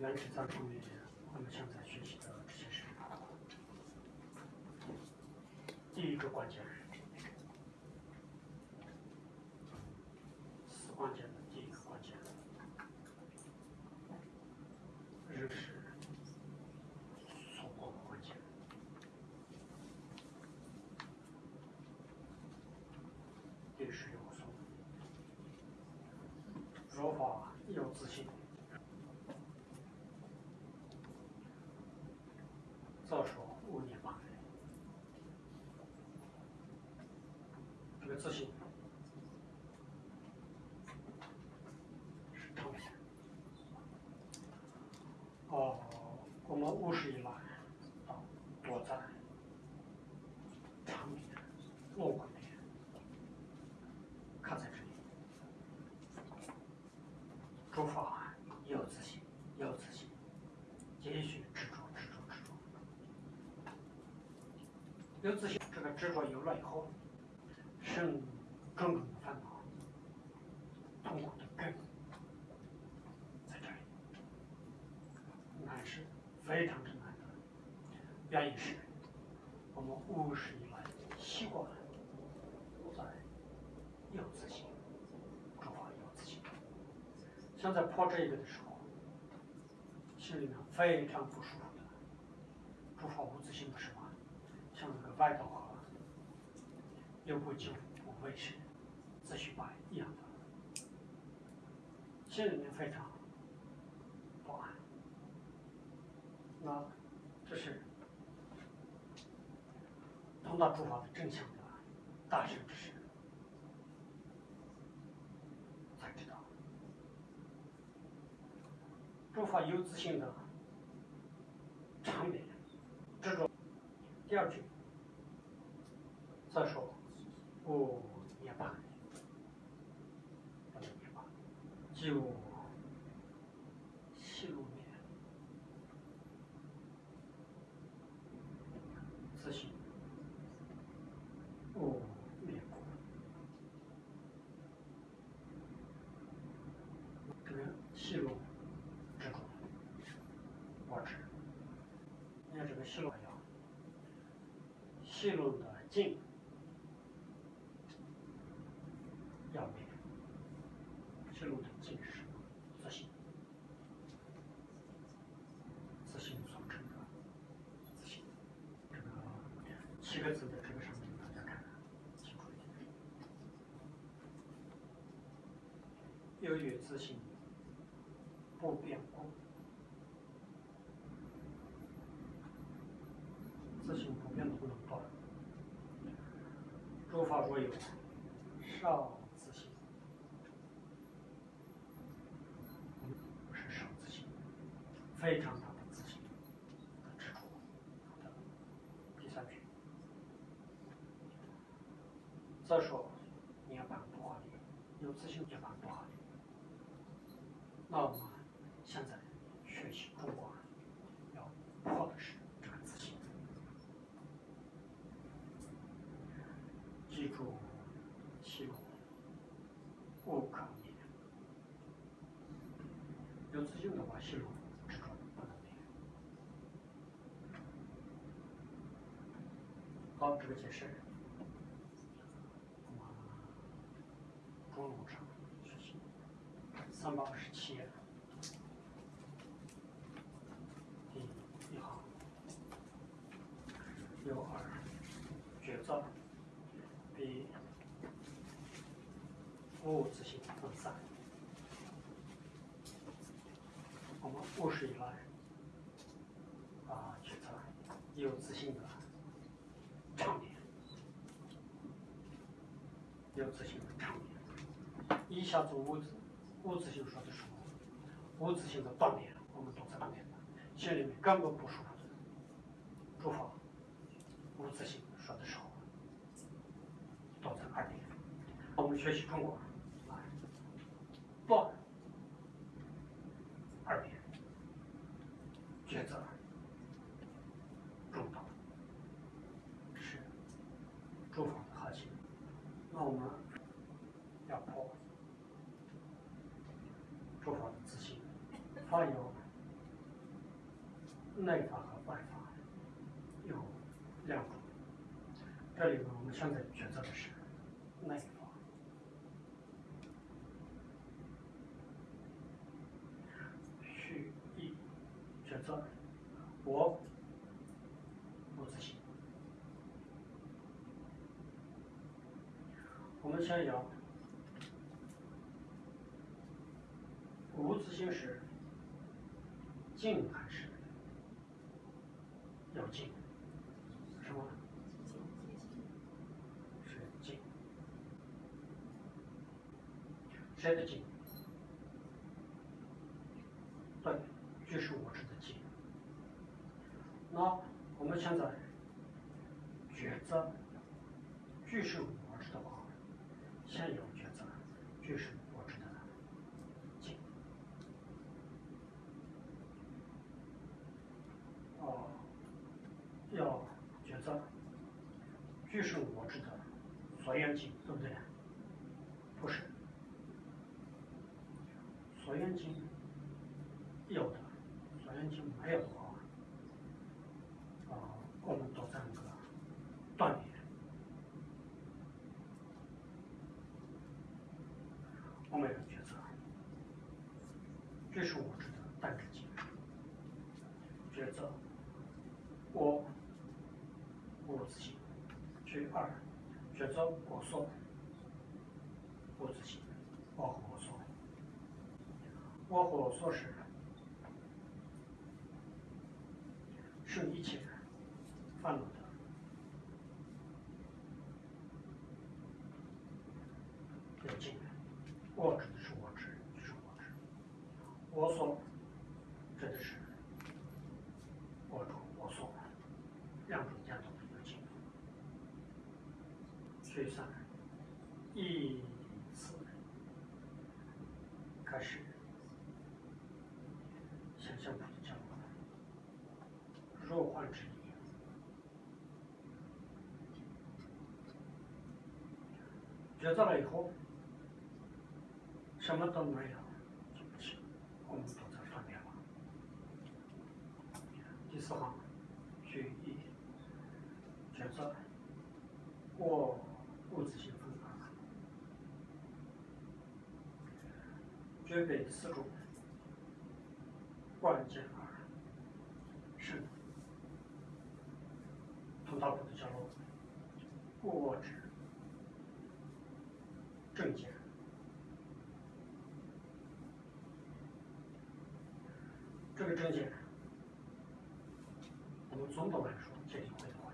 原始藏中面，我们现在学习的这些是第一个关键，四关键的第一个关键，日是所过的关键，第十六颂，说法要自信。造说五年半载，这个自信是长远。哦，我们五十以来啊，躲在长远落轨点，看在这里，诸法要自信，要自信，继续执着，执着，执着。有自信，这个执着有了以后，生种种的烦恼、痛苦的根在这里，难是非常之难的。原因是我们无始以来习惯在有自信，诸法有自信。现在破这个的时候，心里面非常不舒服的。诸法无自信不是吗？像那个外道河，又不净不卫生，自虚白一样的，心里面非常不安。那这是通达诸法的真相的大圣之士才知道，诸法有自性的长远执着。第二句，再说不就西路面自信不灭故。这个西路执着，我执。你看这个西路要。气论的静要灭，气论的静是自信，自信所成的自信。这个七个字的这个上面，大家看清楚一点。由于自信不变故，自信不变的不能断。诸法若有少自信，不，是少自信，非常大的自信的执着的第三句。再说涅槃不华丽，有自信涅槃不华丽。那我们现在学习中国，要破的是这个自信。记住，其中不可灭。有自信的话，心中执着不能灭。好，这个解释，我们中路上学习三百二十七页第一行有二抉择。比无自性分散。我们无始以来啊，觉得有自信的长点，有自信的长点。一下子无自无自性说的时候，无自性的断点，我们都在断点的，心里面根本不舒服的。诸法无自性说的时候。都在二点。我们学习中国，啊，断二点，抉择中道是诸法的核心。那我们要破诸法的自信，法有内法和外法有两种。这里呢，我们现在抉择的是内法。须一抉择我不自信。我们先要无自信时静还是要静？什么？是静。谁的静？对，居是我执的静。那现在抉择居是我执的话，先有抉择居是我执的静。哦，要抉择居是我执的所缘境，对不对？不是，所缘境有的，所缘境没有话，啊，我们都在那个断裂。我们要抉择，这是我知的单指境。抉择，我无自性。第二，抉择我自己，我我说。我和我所是是一切烦恼的有境。我指的是我执，就是我执。我所指的是我主我所，两种间都是有境。第三，以此开始想象菩提讲过，若幻之理，抉择了以后。什么都没有，就不行。我们都在分别了。第四行，举一抉择，我物自性分二，具备四种关键二是通道部的角落，我执正见。这个证件，我们总的来说界定会的会，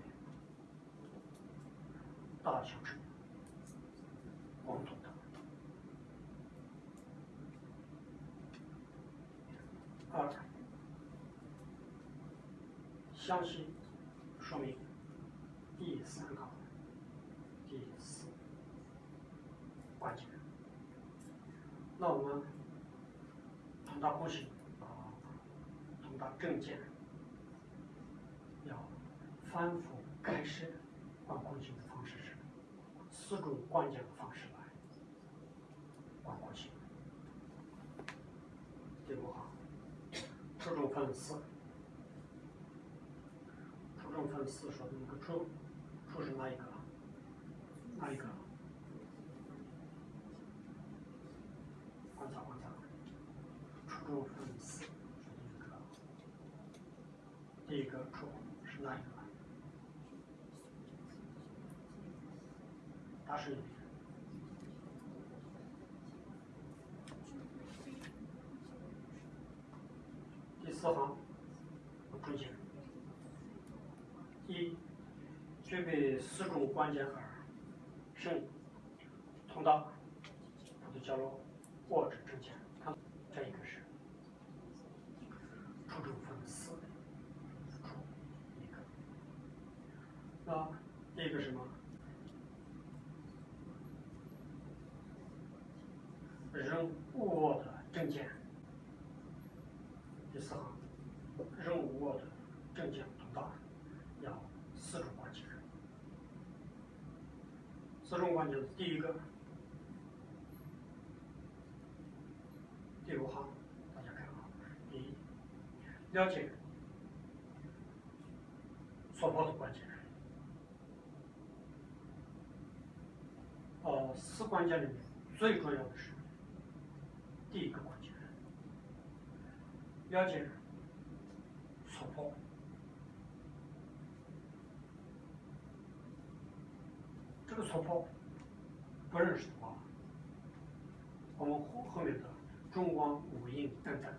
大小之共同的。二，详细说明第三个、第四关键。那我们通达共性。把证件要反复开始观空性的方式是四种关键的方式来观空性。第五行，初中分四，初中分四说的那个初，初是哪一个？哪一个？观察观察，初中分四。第一个处是哪一个？大师。第四行，中间，一具备四种关键二：肾、通道、葡萄角落、卧肢正见。看这一个是初中分四。啊，一个什么？人物的证件，第四行，人物的证件通道要四种关键。四种关键，第一个，第五行，大家看啊，第一，了解。说破的关键。呃，四关键里面最重要的是第一个关键，了解。说破。这个说破不认识的话，我们后后面的中光、五印等等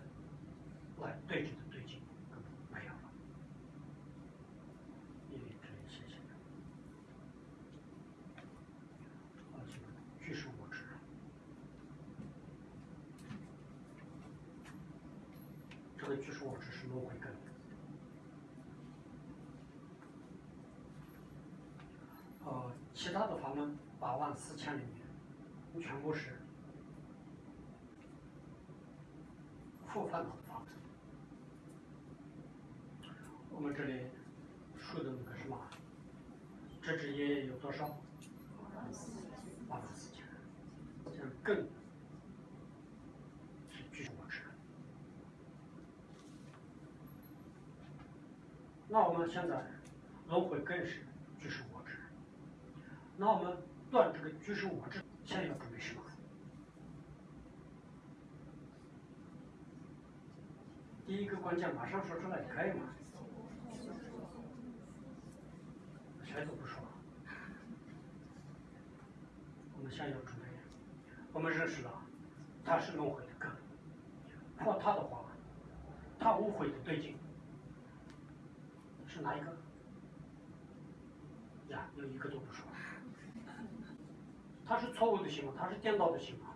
来对峙的对境根本没有了，因为这里写写的，而且具是我知，这个具是我知是轮回根。呃，其他的法门八万四千里面，全部是复烦恼的房。我们这里说的那个什么，这只业有多少？八万四千，这更是具是我知。那我们现在轮回更是。那我们断这个居是我知，现在要准备什么？第一个关键马上说出来可以吗？谁都不说。我们现在要准备，我们认识了，他是轮回的根，破他的话，他无悔的对境是哪一个？呀，有一个都不说。它是错误的心嘛，它是颠倒的心嘛。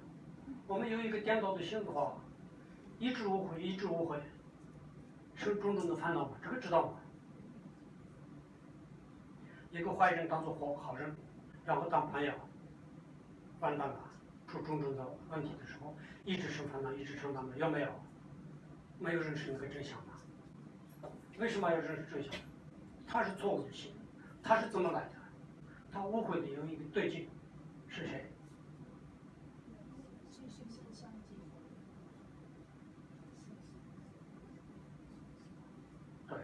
我们有一个颠倒的心的话，一直无悔，一直无悔，是种种的烦恼嘛，这个知道吗？一个坏人当做好好人，然后当朋友，完蛋了，出种种的问题的时候，一直生烦恼，一直生烦恼，有没有？没有认识那个真相嘛？为什么要认识真相？他是错误的心，他是怎么来的？他误会的有一个对境。是谁？对，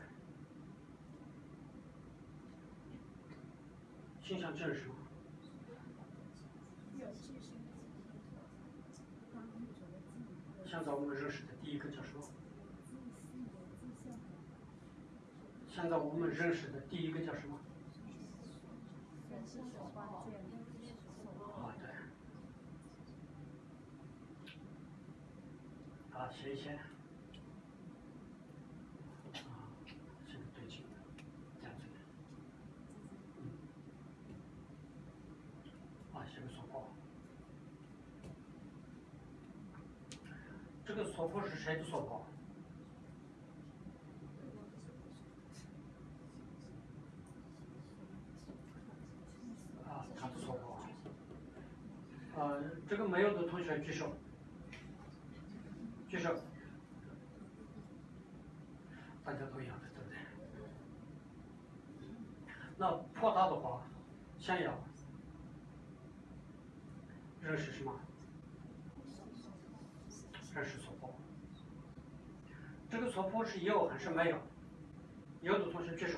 心相正是吗？现在我们认识的第一个叫什么？现在我们认识的第一个叫什么？啊，写一写。啊，这个对劲，这样子的。嗯。啊，写个说破。这个说破是谁的说破？啊，他的说破。啊，这个没有的同学举手。举手，大家都一样的，对不对？那破它的话，先要认识什么？认识所破。这个所破是有还是没有？有的同学举手。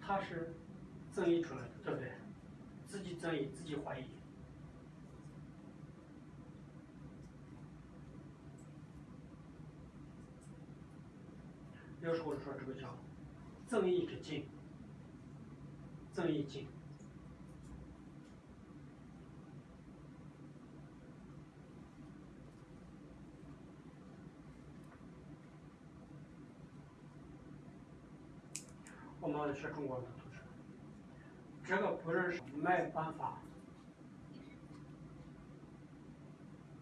它是增益出来的，对不对？自己争议，自己怀疑。有时候说这个叫正义之境，正义境。我们学中国的。这个不认识，没办法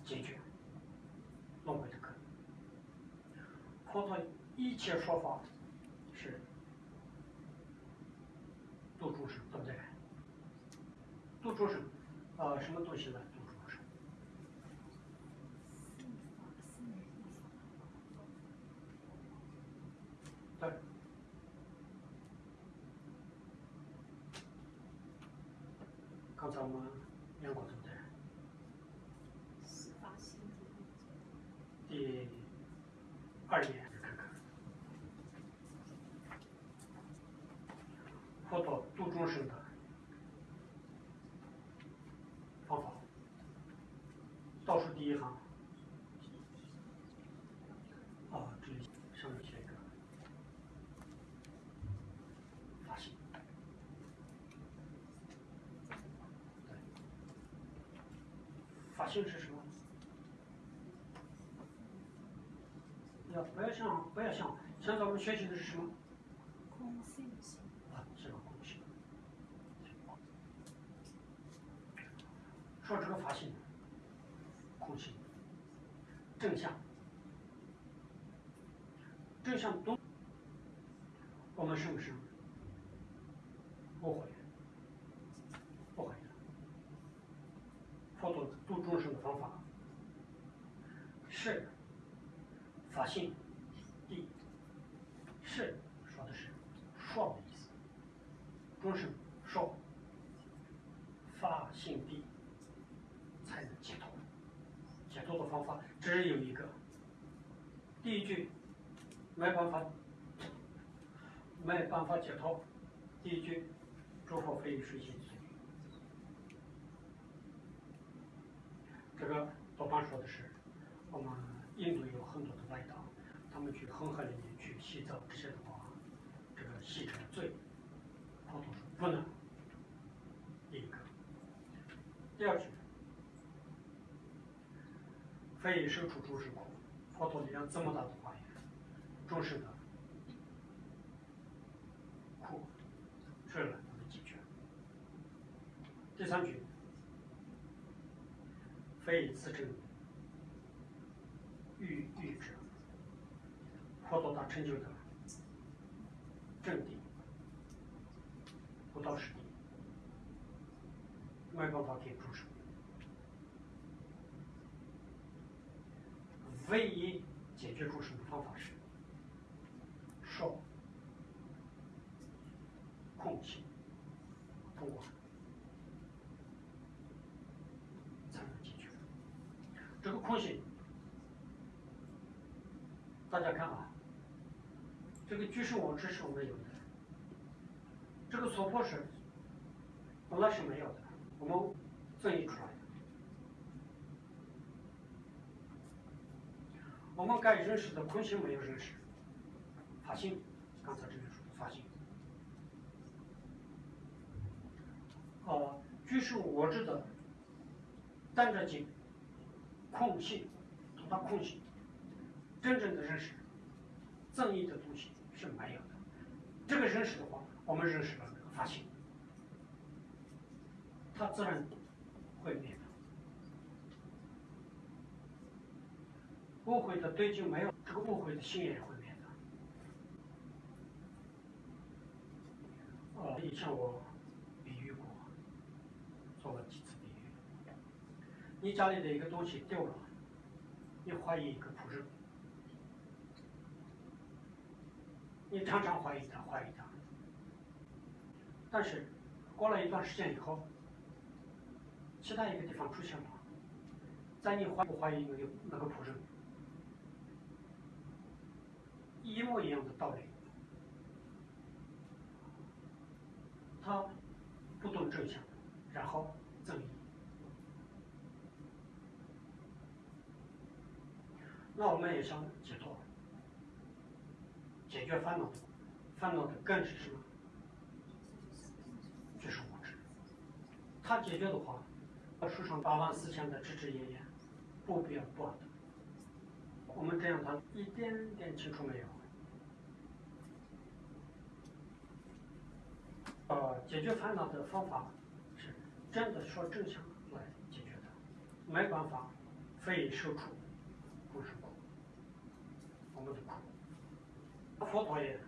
解决弄回的根。佛陀一切说法是度众生，对不对？度众生，呃，什么东西呢度众生？对。刚才我们念过对不对？第二眼看看。佛陀度众生的方法，倒数第一行，啊，这里上面写一个发心，对，发型是什么？要不要想，不要想，像咱们学习的是什么？空性性，啊，这个空性。说这个法性，空性，正向，正向东，我们是不是不会？不会的。佛陀度众生的方法是法性地，是说的是说的意思，众生说法性地才能解脱。解脱的方法只有一个，第一句没办法，没办法解脱。第一句，诸佛非以水性。这个多半说的是我们印度有很多的外道，他们去恒河里面去洗澡这些的话，这个洗成罪，佛陀说不能。第一个，第二句，非以生出诸生苦，佛陀力量这么大的话语，众生的苦，是了，他们解决。第三句，非自证欲欲者，佛陀他成就的正定，不到实地，没办法给诸生。唯一解决诸生的方法是说空性，通过才能解决。这个空性，大家看啊，这这个居生我执是我们有的，这个所破是本来是没有的，我们增益出来的。我们该认识的空性没有认识，法性，刚才这里说的法性。呃，居生我知的单着境空性，同它空性，真正的认识增益的东西是没有的。这个认识的话，我们认识了这个法性，它自然会灭的。误会的对境没有，这个误会的心也会灭的。呃，以前我比喻过，做了几次比喻。你家里的一个东西丢了，你怀疑一个仆人，你常常怀疑他，怀疑他。但是过了一段时间以后，其他一个地方出现了，在你怀不怀疑那个那个仆人？一模一样的道理，他不懂真相，然后正义。那我们也想解脱，解决烦恼，烦恼的根是什么？就是我执。他解决的话，书上八万四千的枝枝叶叶，不变不的。我们这样谈一点点清楚没有？呃，解决烦恼的方法是真的说正向来解决的，没办法，非受苦不是苦，我们的苦。佛陀也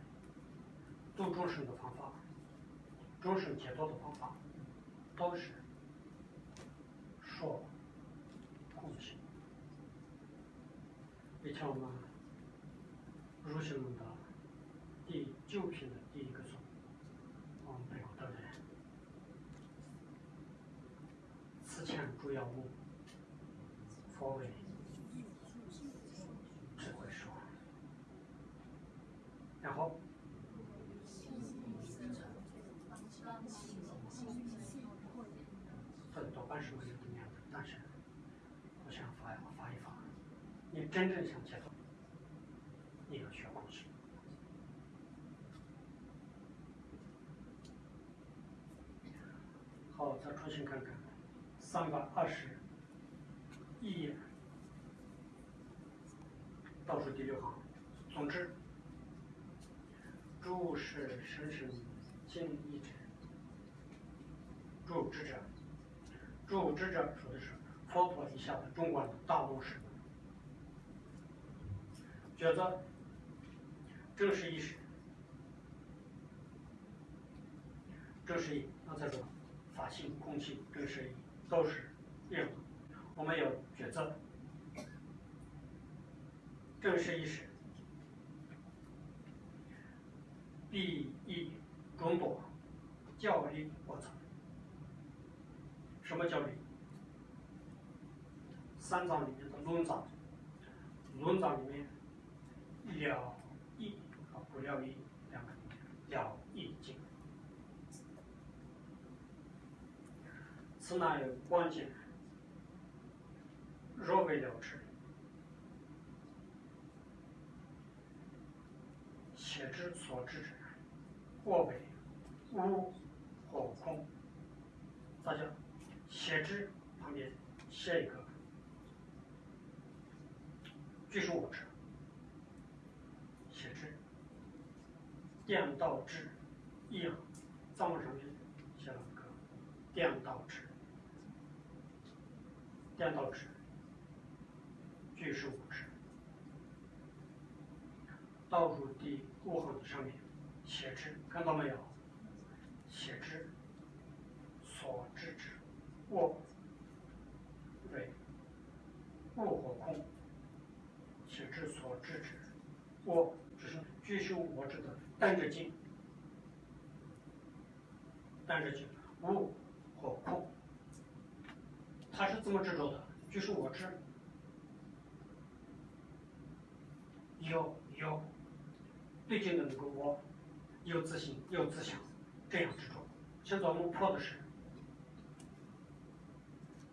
度众生的方法，众生解脱的方法，都是说空性。以前我们儒学论的第九品的第一个颂。我们背后的人，此前主要目，佛为然后，很多班是没有的，但是我想发呀，发一发。你真正想去做，你要学过去。好，再重新看看，三百二十。经一者，诸智者，诸智者说的是佛陀以下的中国的大陆史。觉得正是意识，正是意，刚才说法性、空性、正是意都是一种。我们有抉择，正是意识。必以众多教力我操。什么教力？三藏里面的论藏，论藏里面了义和不了义两个了义经，此乃关键。若未了之，且知所知之。或为无或空，大家写之旁边写一个，具是我知，写之颠倒之一样，藏文上面写了个电倒之，颠倒之，具是我知，倒数第五行的上面。写之看到没有？写之所知之，我为物或空。写之所知之，我只是具修我知的单着经，单着经物或空。他是怎么执着的？具是我知，有有对境的那个我。有自信，有自强，这样执着。现在我们破的是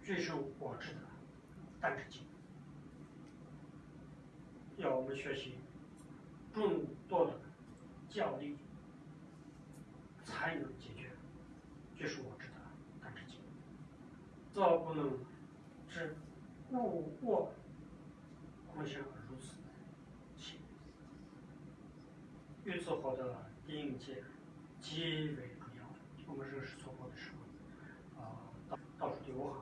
具受我知的单知经，要我们学习众多的教理，才能解决具受我知道的单知经。造不能知故我故相而如此起，于此获得。应界极为重要。我们认识错误的时候，啊，倒倒数第五行，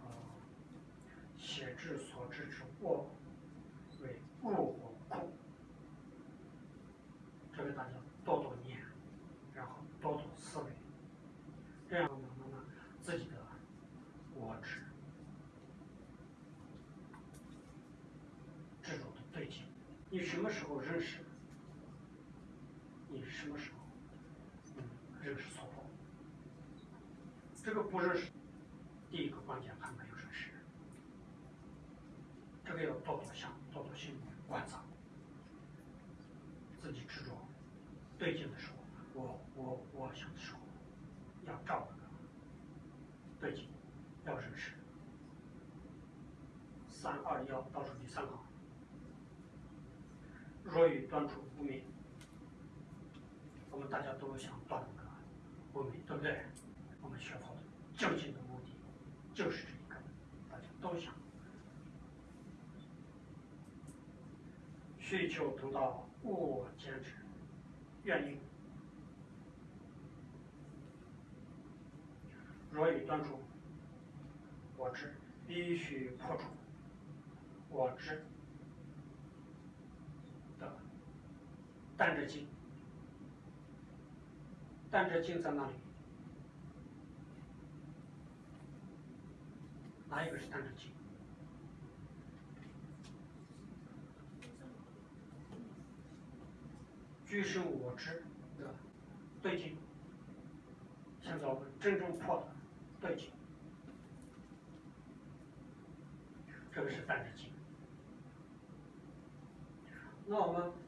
啊，写至所知之过为物或空，这个大家多多念，然后多多思维，这样慢慢慢自己的我执执着的对境。你什什么时候认识？你什么时候认识错误？这个不认识，第一个关键还没有认识。这个要多多想，多多心观察，自己执着对境的时候，我我我想的时候，要照那个对境，要认识。三二幺倒数第三行。若欲断除无明，我们大家都想断那个无明，对不对？我们学佛的究竟的目的就是这一个，大家都想。需求得到我坚持，愿意。若欲断除我执，必须破除我执。单着经，单着经在哪里？哪一个是单着经？居生我知的对境。现在我们真正破的对境，这个是单着经。那我们。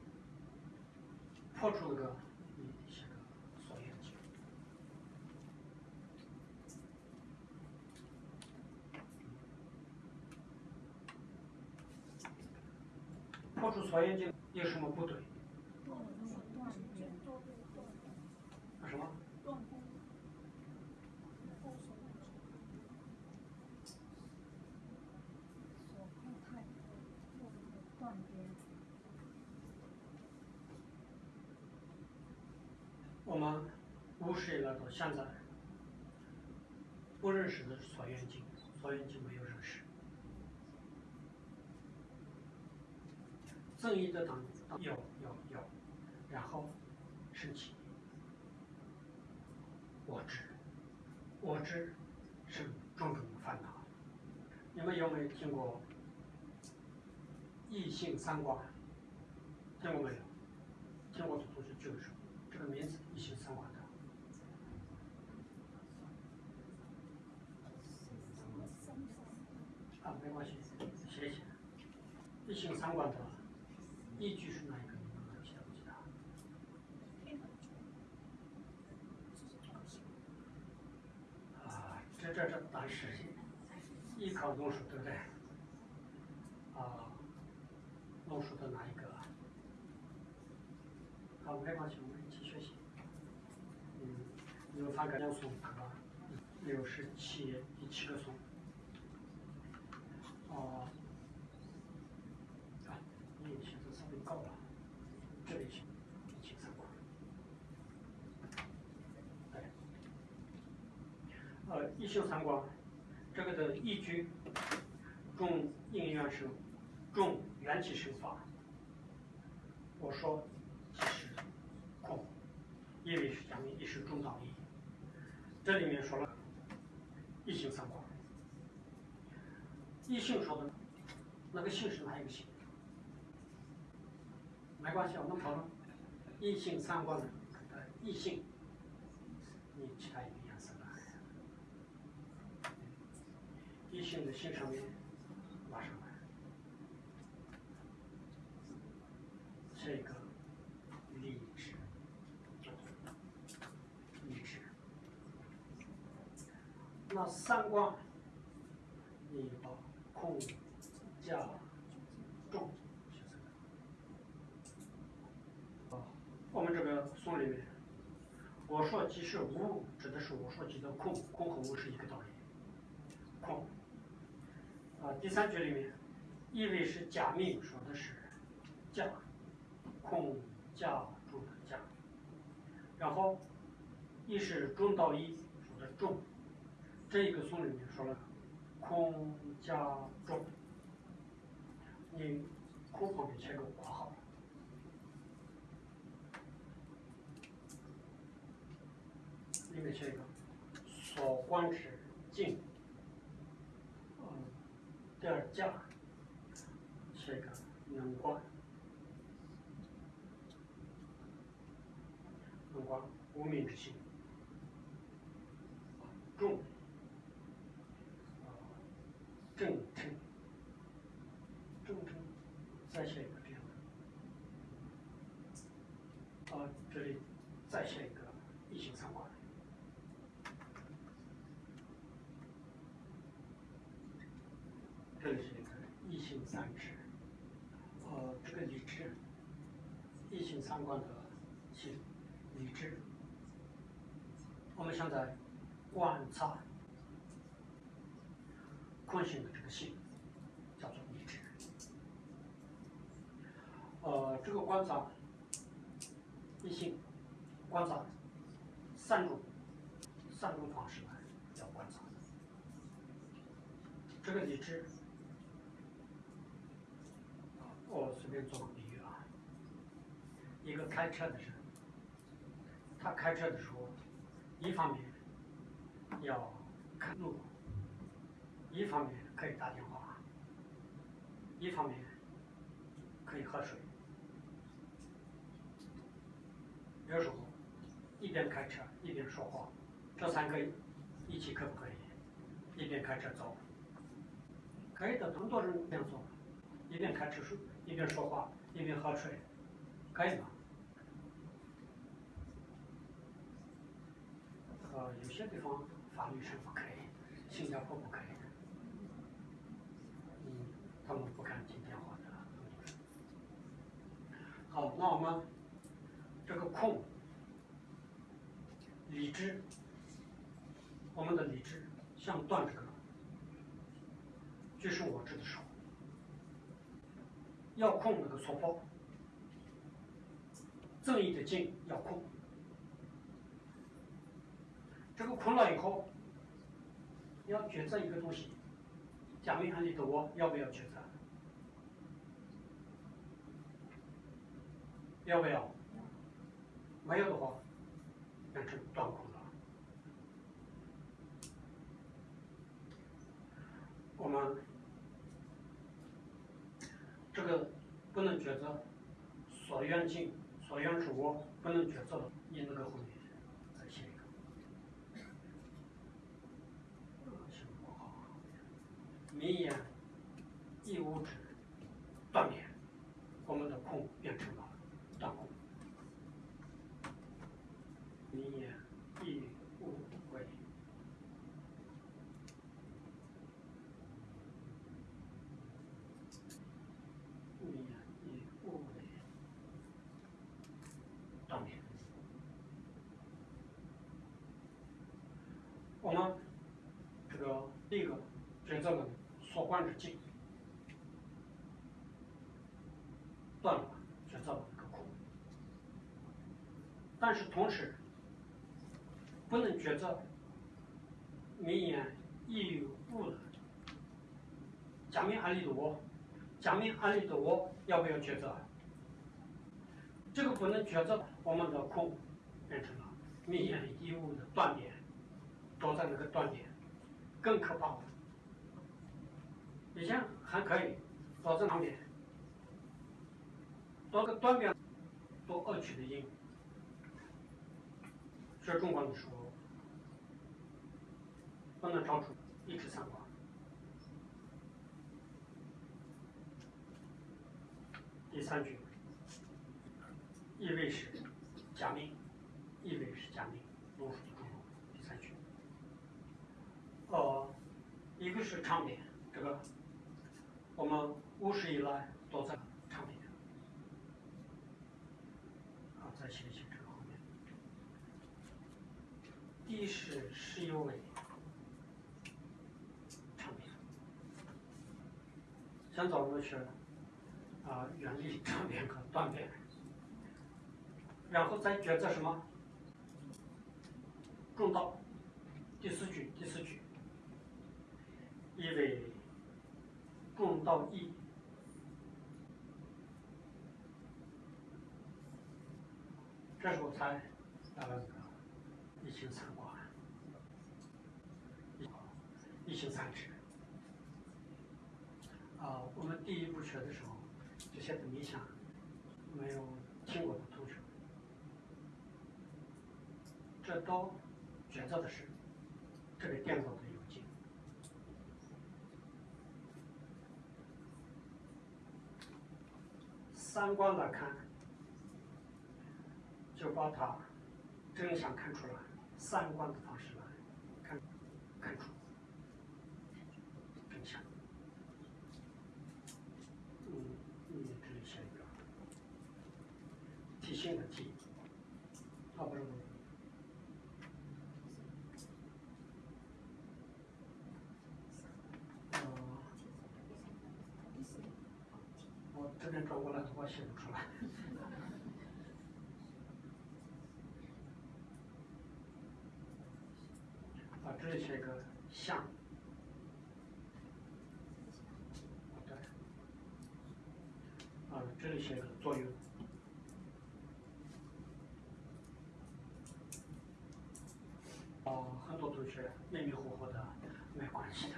破除个你的这个所有权。破除所有权有什么不对？无视那个现在不认识的所缘境，所缘境没有认识。正义的党有有有，然后升起我知，我知是种种烦恼。你们有没有听过异性三观？听过没有？听过的同学举个手。这个名字异性三观的。啊，没关系，谢谢。异性三关的依据是哪一个？你们记得不记得？啊，这这这当时依靠论述，对不对？啊，论述的哪一个？好，没关系，我们一起学习。嗯，有三个两颂课，六十七第七个颂。哦，啊，你写的稍微高了，这里请一起参观。对，呃，一修三观，这个的依据，重应缘生，重缘起生法。我说，即是空，因为是讲明一是中道义。这里面说了一性三观。异性说的，那个性是哪一个性？没关系，我能讨论。异性三观的异性，你其他一个颜色的，异性的性上面马上来，这个理智，理智，那三观，你空、假、重，我们这个颂里面，我说即是无，指的是我说即的空，空和无是一个道理。空，啊，第三句里面，意味是假命，说的是假，空假中的假。然后，一是中道一，说的重，这一个颂里面说了。空加重，你空旁边签个括号，里面写一个所观之境，嗯，第二价写一个能观，能观无名之心，重。正称，正称，再写一个这样的，啊，这里再写一个异性三观，这里是一个异性三智，呃，这个理智，异性三观的性理智，我们现在观察。空性的这个性叫做理智。呃，这个观察异性观察三种三种方式来叫观察。这个理智，我随便做个比喻啊，一个开车的人，他开车的时候，一方面要看路。一方面可以打电话，一方面可以喝水。有时候一边开车一边说话，这三个一起可不可以？一边开车走，可以的，很多人这样做，一边开车说一边说话，一边喝水，可以吗？呃，有些地方法律是不可以，新加坡不可以。他们不敢听电话的，好，那我们这个空理智，我们的理智像断这个，就是我执的时候，要空那个娑婆，正义的境要空，这个空了以后，要抉择一个东西，假名含义的我要不要抉择？要不要？没有的话，变成断空了。我们这个不能抉择，所愿境、所愿是我不能抉择，你那个面再写一个。行不好，名言义物质断灭，我们的空变成了断空。名言义物为。名言义物为断灭。我们这个第一个抉择的所断了，抉择了一个空，但是同时不能抉择名言义物的假名安利的我，假名安利的我要不要抉择？这个不能抉择，我们的空变成了名言义物的断点。都在那个断点，更可怕了。以前还可以，到这旁边，到个断边，多二曲的音。学中观的时候，不能找出一至三卦。第三句，意味是假名，意味是假名，龙属的中。第三句。呃，一个是长点，这个我们五十以来都在唱点。好，再学习这个后面。第一是石有为唱点，先找我们学啊原理唱点和断点，然后再抉择什么？中道，第四句，第四句。意为共道义，这时候才来了那个一行三观，一行三指。啊，我们第一步学的时候，这些的冥想没有听过的同学，这都选择的是这个颠倒的有境。三观来看，就把它真相看出来，三观的方式来看看出真相。嗯，你这里写一个提醒的提，啊不是不是，呃，我这边写不出来。啊，这里写个像，对，这里写个作用。哦，很多同学迷迷糊糊的，没关系的。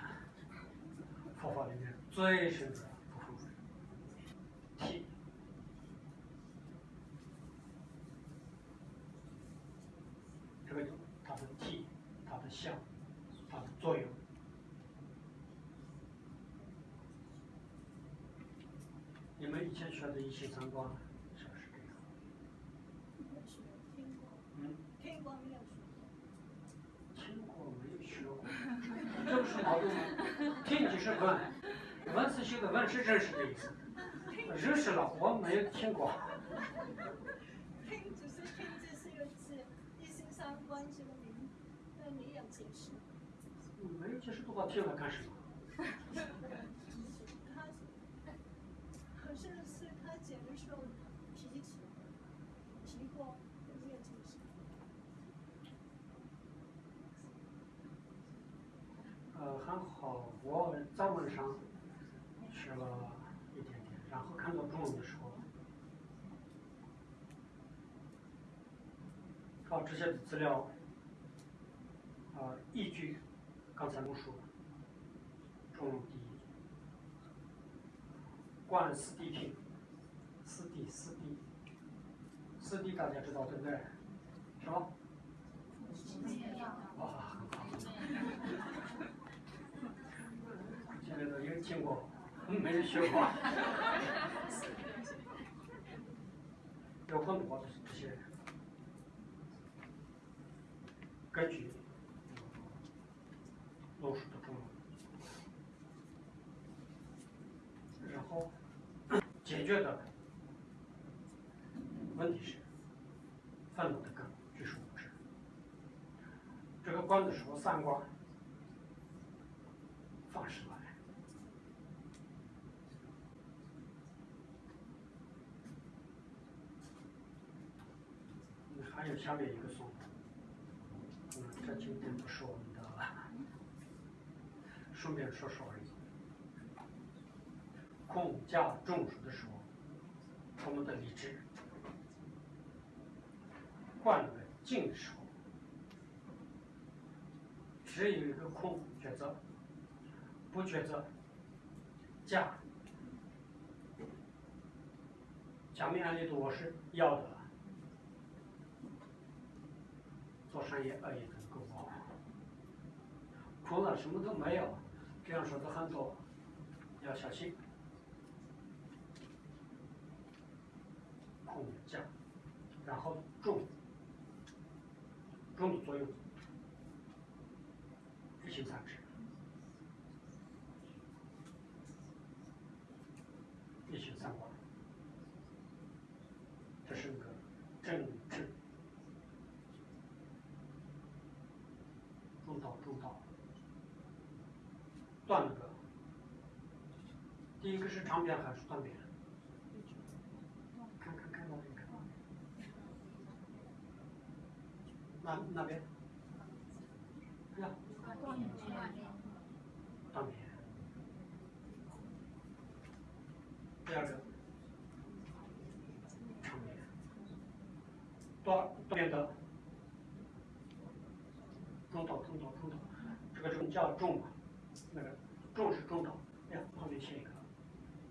佛法里面最深的光，像是这样。没听过。嗯。听过没有学过？听过没有学过？这不是矛盾吗？听就是，是的的意思。认识了，我没有听过。听是听，是，一心三观这个名，解释。没有解释的话，听干什么？这些资料，啊、依据刚才我说的，中文第一，冠四 D 品，四 D 四 D，四 D 大家知道对不对？是吧？哇，很好。现在都有听过，没人学过。有很多的这些根据老师的中，然后解决的问题是愤怒的根就是。这个观的时候，三观放失来。嗯还有下面一个颂，嗯，这就不是我们的了，顺便说说而已。空假中暑的时候，我们的理智换了个静的时候，只有一个空抉择，不抉择，假。假面案例的我是要的，做善业恶业的，除了什么都没有，这样说的很多，要小心。空降，然后重，重的作用，一心三智，一心三观，这是个正治，中道中道，断了个，第一个是长边还是短边？看看看到这个，那那边，哎呀，断边，当面。第二个，长面，短短面的，中岛中岛中岛，这个中叫中嘛，那个中是中岛，哎呀，旁边写一个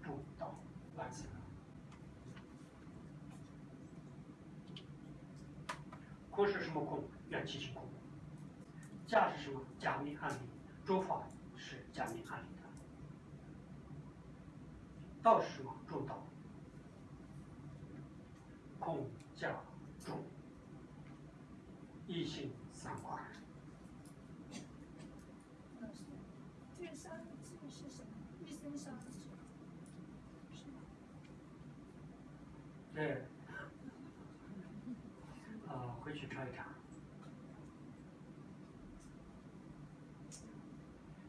中岛，蓝色的。空是什么空？元气性空。假是什么？假名暗例。诸法是假名暗例的。道是什么？中道。空假中，一心三观。老师，这三字是什么？一生三个字，是吗？对。啊、回去查一查。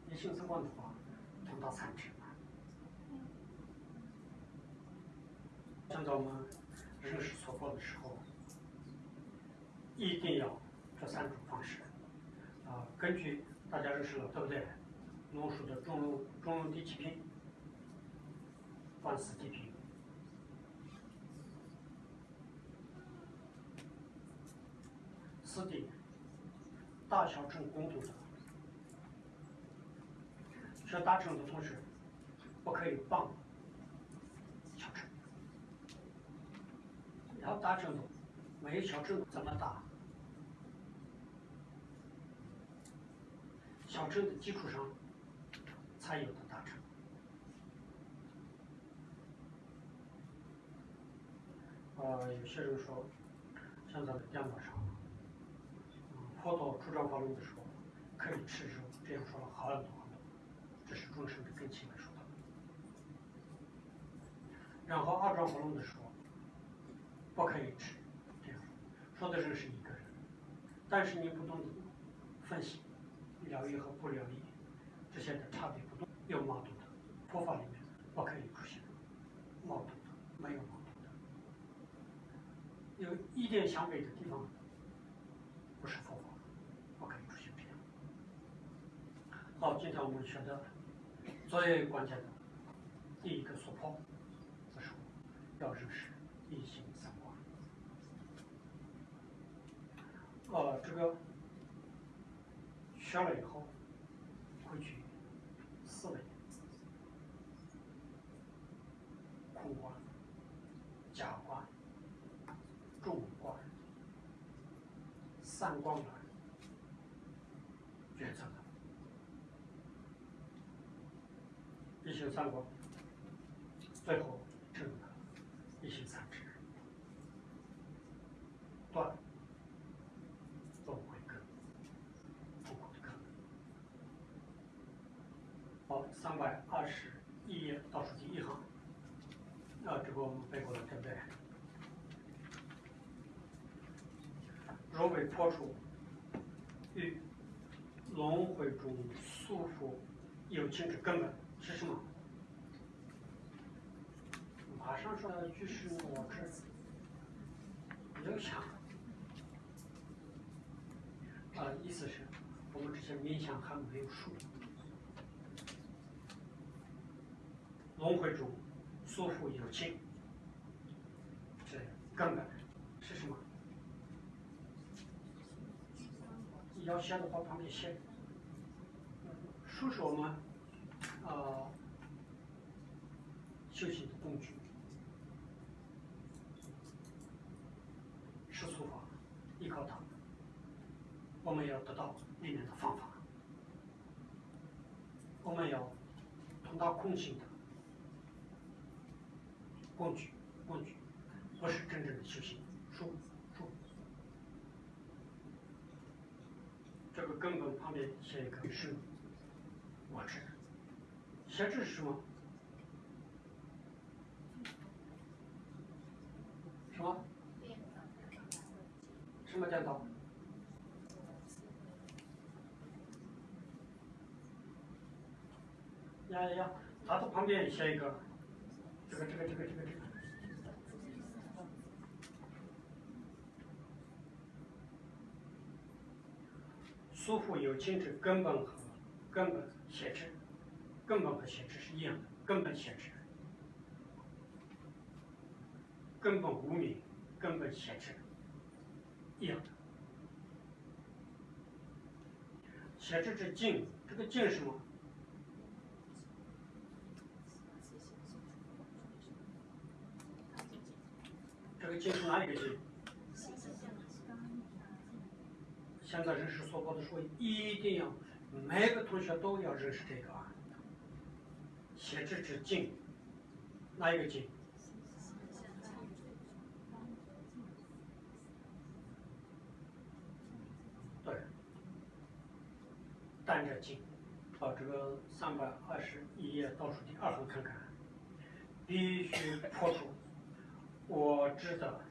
一心三观的话，通到三智嘛。现在我们认识错过的时候，一定要这三种方式。啊、根据大家认识了，对不对？龙树的中庸中庸第七品，万四地品。四谛，大小乘共同的。学大乘的同时，不可以帮小乘。要大乘的，没有小乘怎么打？小乘的基础上才有的大乘。呃，有些人说，现在的电脑上，嗯，佛陀主张法论的时候，可以吃肉，这样说了很多很多，这是众生的根器来说的。然后二转法论的时候，不可以吃，这样，说的人是一个人，但是你不懂得分析疗愈和不疗愈这些的差别不懂，有矛盾的。佛法里面不可以出现矛盾的，没有矛盾的。有一点相悖的地方，不是佛法，不可以出现这样。好，今天我们学的最关键的第一个所破，就是要认识一心三观。呃，这个学了以后，会去思维，空观、假观、众观、三观来决策的。一心三观，最后证了一心三智，断轮回根，痛苦的根。好，三百二十一页倒数第一行，我们背过了，对不对？若为破除与轮回中束缚有情之根本是什么？马上说居士我这有想，啊，意思是我们这些冥想还没有熟。轮回中束缚有情，这根本是什么？你要写的话旁边写，书是我们啊修行的工具，世俗法依靠它，我们要得到里面的方法，我们要通达空性的工具，工具不是真正的修行书书。这个根本旁边写一个是我知道，写知是什么？什么？什么颠倒？呀呀呀！它的旁边写一个，这个这个这个这个这个。束缚有情之根本和根本写制，根本和写制是一样的，根本写制，根本无名，根本写制，一样的。写制之境，这个境是什么？这个境是哪里的境？现在认识娑婆的时候，一定要每个同学都要认识这个啊。写制之境，哪一个境？对，担着境。好，这个三百二十一页倒数第二行看看，必须破除我知道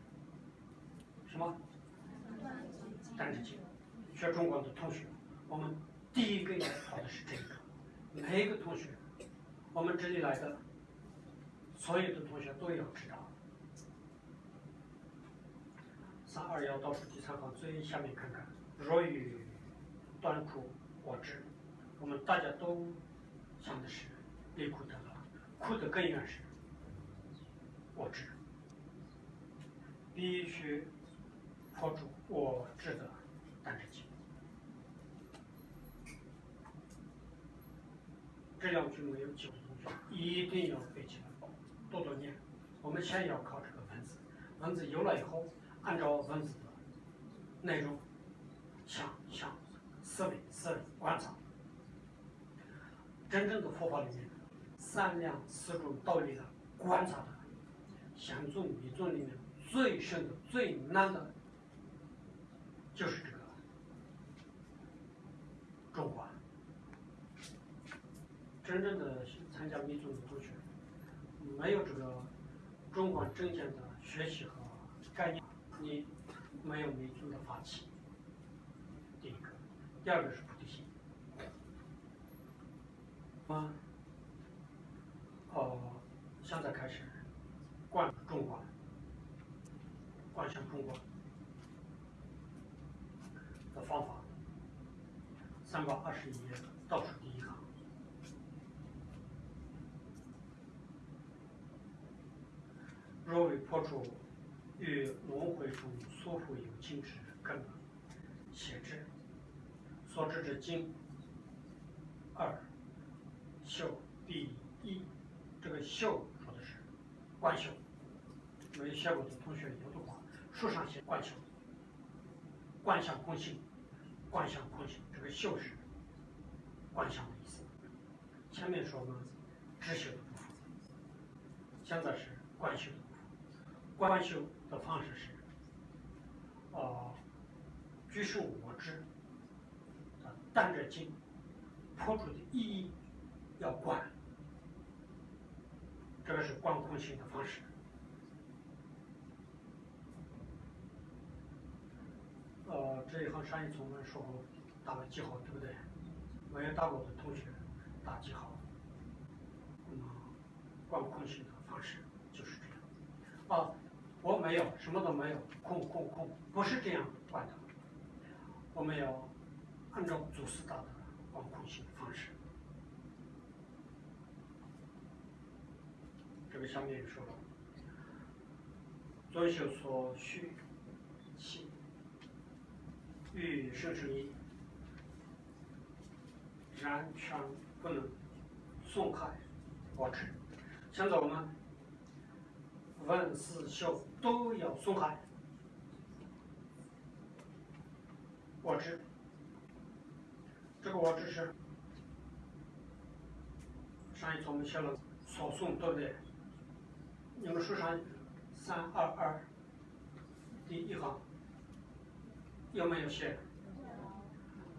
什么担着境。学中国的同学，我们第一个要考的是这个。每一个同学，我们这里来的所有的同学都要知道。三二幺倒数第三行最下面看看，若欲断苦我知，我们大家都想的是离苦得乐，苦的根源是我知，必须破除我知的担着境。这两句没有记的同学一定要背起来，多多念。我们先要考这个文字，文字有了以后，按照文字的内容想想思维思维观察。真正的佛法里面，三两四种道理的观察的，相宗密宗里面最深的最难的，就是这个中观。真正的参加密宗的同学，没有这个中观正见的学习和概念，你没有民族的法器。第二个是菩提心。啊，哦，现在开始观中观，观想中国的方法。三百二十一页倒数第一行。若为破除与轮回中所缚有情之根本，写之所知之经二修第一，这个修说的是观修，没有写过的同学有的话，书上写观修，观想空性，观想空性，这个修是观想的意思。前面说呢，知修，现在是观修。观修的方式是，啊，居受我知，啊，淡着静，破除的意义要观，这个是观空性的方式。呃，这一行上一从文说打了记号，对不对？没有打过的同学打记号。嗯，观空性的方式就是这样。啊。我没有，什么都没有，空空空，不是这样管的。我们要按照祖师大的观空性方式。这个下面说了，遵修所需气，欲生生意，然全不能损害我执。现在我们。文思修都要损害我知，这个我知是上一次我们写了所送，对不对？你们书上三二二第一行有没有写？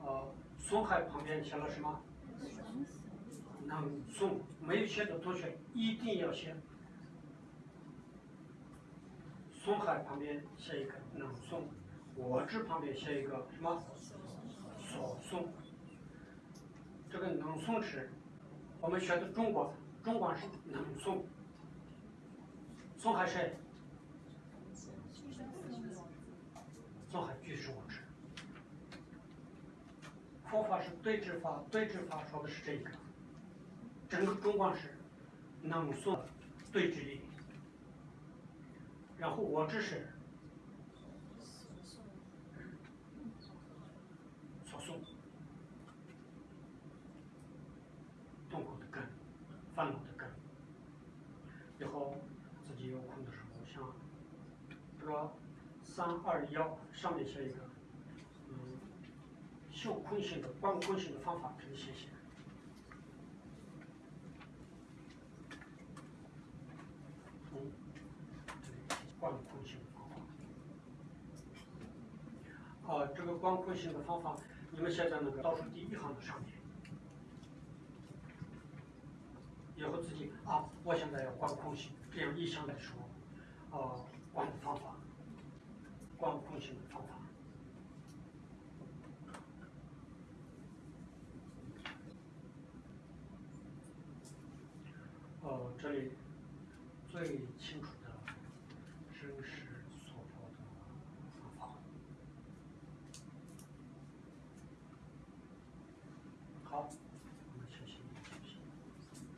呃，损害旁边写了什么？能送，没有写的同学一定要写。损害旁边写一个能损，我知旁边写一个什么所损。这个能损是，我们学的中国，中国是能损，损害谁？损害居士我知。佛法是对治法，对治法说的是这个，整个中国是能损对治力。然后我只是所送痛苦的根，烦恼的根。以后自己有空的时候，像这个三二幺上面写一个，嗯，修空性的、观空性的方法，可以写写。观空性的方法，啊，这个管控性的方法，你们写在那个倒数第一行的上面。以后自己啊，我现在要管控性，这样一想的时候，啊，观的方法，管控性的方法。哦，这里最清楚。